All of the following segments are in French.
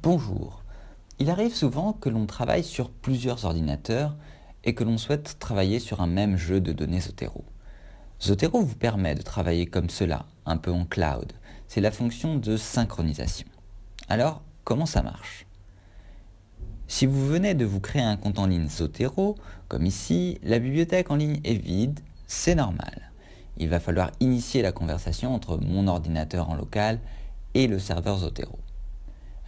Bonjour. Il arrive souvent que l'on travaille sur plusieurs ordinateurs et que l'on souhaite travailler sur un même jeu de données Zotero. Zotero vous permet de travailler comme cela, un peu en cloud. C'est la fonction de synchronisation. Alors, comment ça marche? Si vous venez de vous créer un compte en ligne Zotero, comme ici, la bibliothèque en ligne est vide, c'est normal. Il va falloir initier la conversation entre mon ordinateur en local et le serveur Zotero.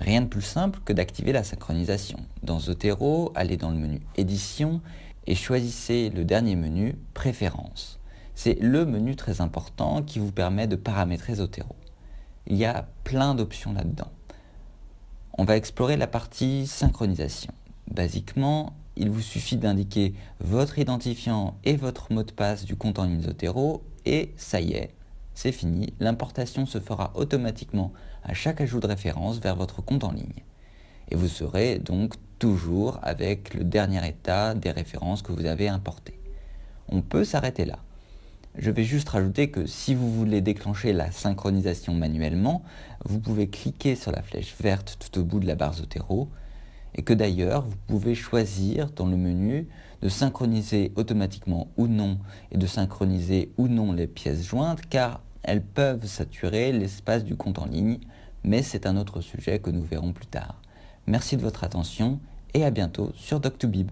Rien de plus simple que d'activer la synchronisation. Dans Zotero, allez dans le menu Édition et choisissez le dernier menu Préférences. C'est le menu très important qui vous permet de paramétrer Zotero. Il y a plein d'options là-dedans. On va explorer la partie synchronisation. Basiquement, il vous suffit d'indiquer votre identifiant et votre mot de passe du compte en ligne Zotero et ça y est, c'est fini, l'importation se fera automatiquement à chaque ajout de référence vers votre compte en ligne. Et vous serez donc toujours avec le dernier état des références que vous avez importées. On peut s'arrêter là. Je vais juste rajouter que si vous voulez déclencher la synchronisation manuellement, vous pouvez cliquer sur la flèche verte tout au bout de la barre Zotero et que d'ailleurs vous pouvez choisir dans le menu de synchroniser automatiquement ou non et de synchroniser ou non les pièces jointes car elles peuvent saturer l'espace du compte en ligne, mais c'est un autre sujet que nous verrons plus tard. Merci de votre attention et à bientôt sur Doc2Bib.